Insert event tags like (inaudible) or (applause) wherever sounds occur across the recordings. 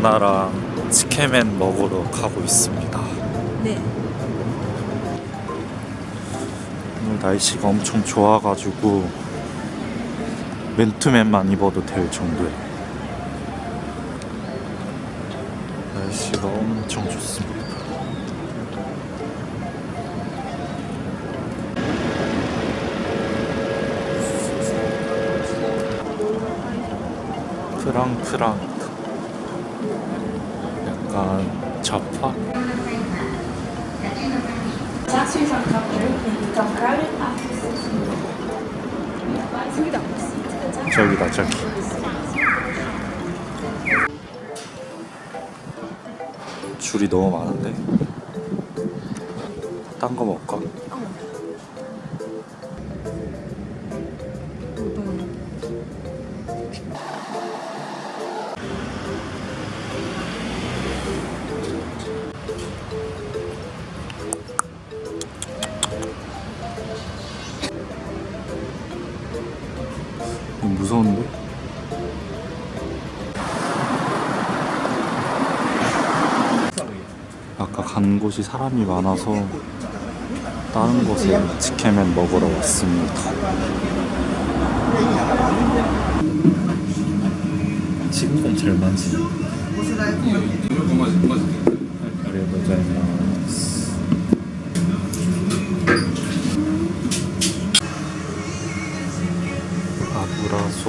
누나랑 치케맨 먹으러 가고 있습니다. 네. 오늘 날씨가 엄청 좋아가지고 맨투맨만 입어도 될 정도예요. 날씨가 엄청 좋습니다. 프랑프랑트 약간 좌파? 저기다 저기 줄이 너무 많은데 딴 거 먹을까? 무서운데? 아까 간 곳이 사람이 많아서 다른 곳에 치케맨 먹으러 왔습니다. 친구가 제일 많지. 그래도 잘 나왔어.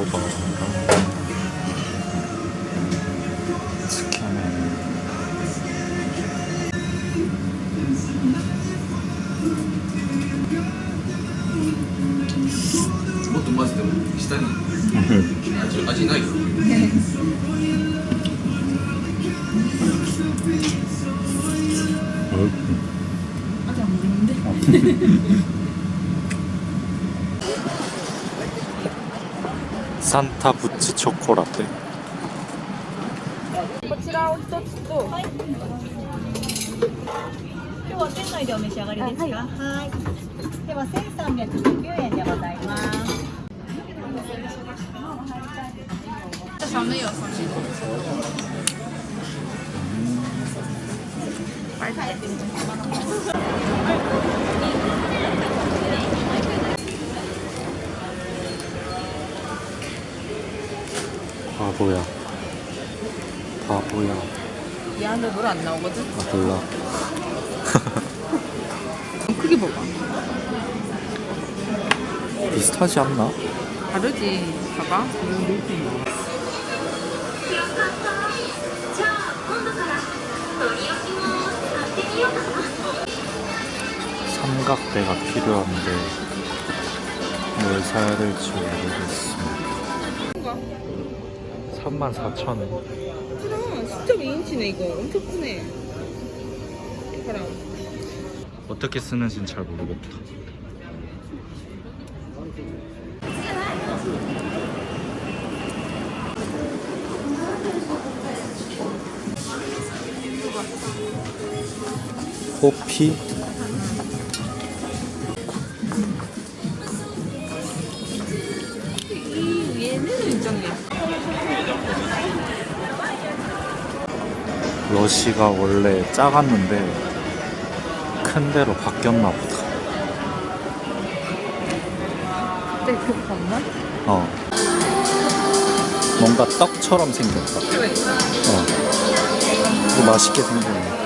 うかなもっと混ぜても下に味味ないよあ、じゃあもサンタブッチチョコラテ。こちらを一つと、はい、今日は店内でお召し上がりですか？はい。では1319円でございます。寒い。よ、寒い。 바보야 바보야 이 안에 물 안 나오거든? 아 몰라 (laughs) 크게 먹어. 비슷하지 않나? 다르지. 봐봐. 삼각대가 필요한데 뭘 사야 될지 모르겠습니다 34,000원 그럼 10.2인치네 이거. 엄청 크네. 봐라. 어떻게 쓰는지는 잘 모르겠다 호피 이 위에는 일정이야. 러시가 원래 작았는데 큰 데로 바뀌었나 보다. 그때 그 봤나? 어. 뭔가 떡처럼 생겼다. 어. 이거 맛있게 생겼네.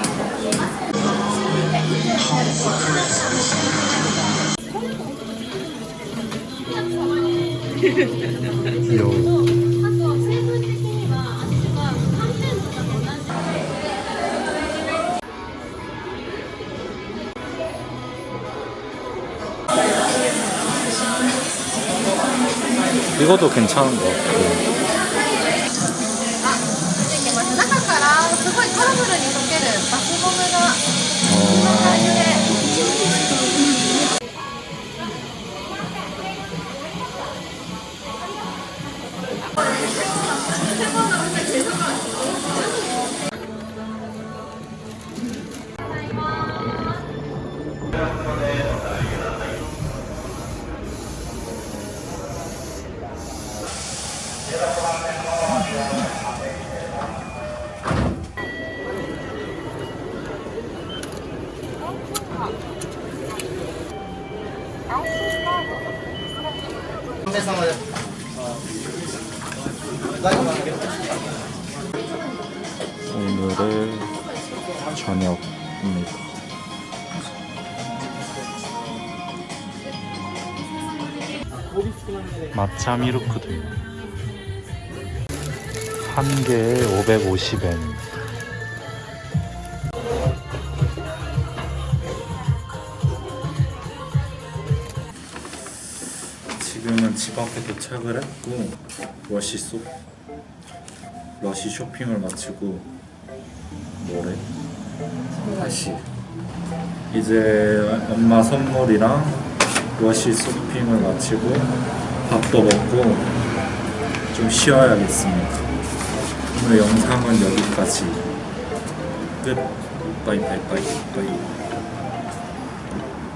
(laughs) 요 이것도 괜찮은 것 같고 오늘의 저녁입니다. 마차 미루크도 한 개에 550엔. 지금은 집 앞에 도착을 했고 러시 소 러시 쇼핑을 마치고 뭐래? 다시 이제 엄마 선물이랑 러시 쇼핑을 마치고 밥도 먹고 좀 쉬어야겠습니다. 오늘 영상은 여기까지 끝. 빠이빠이.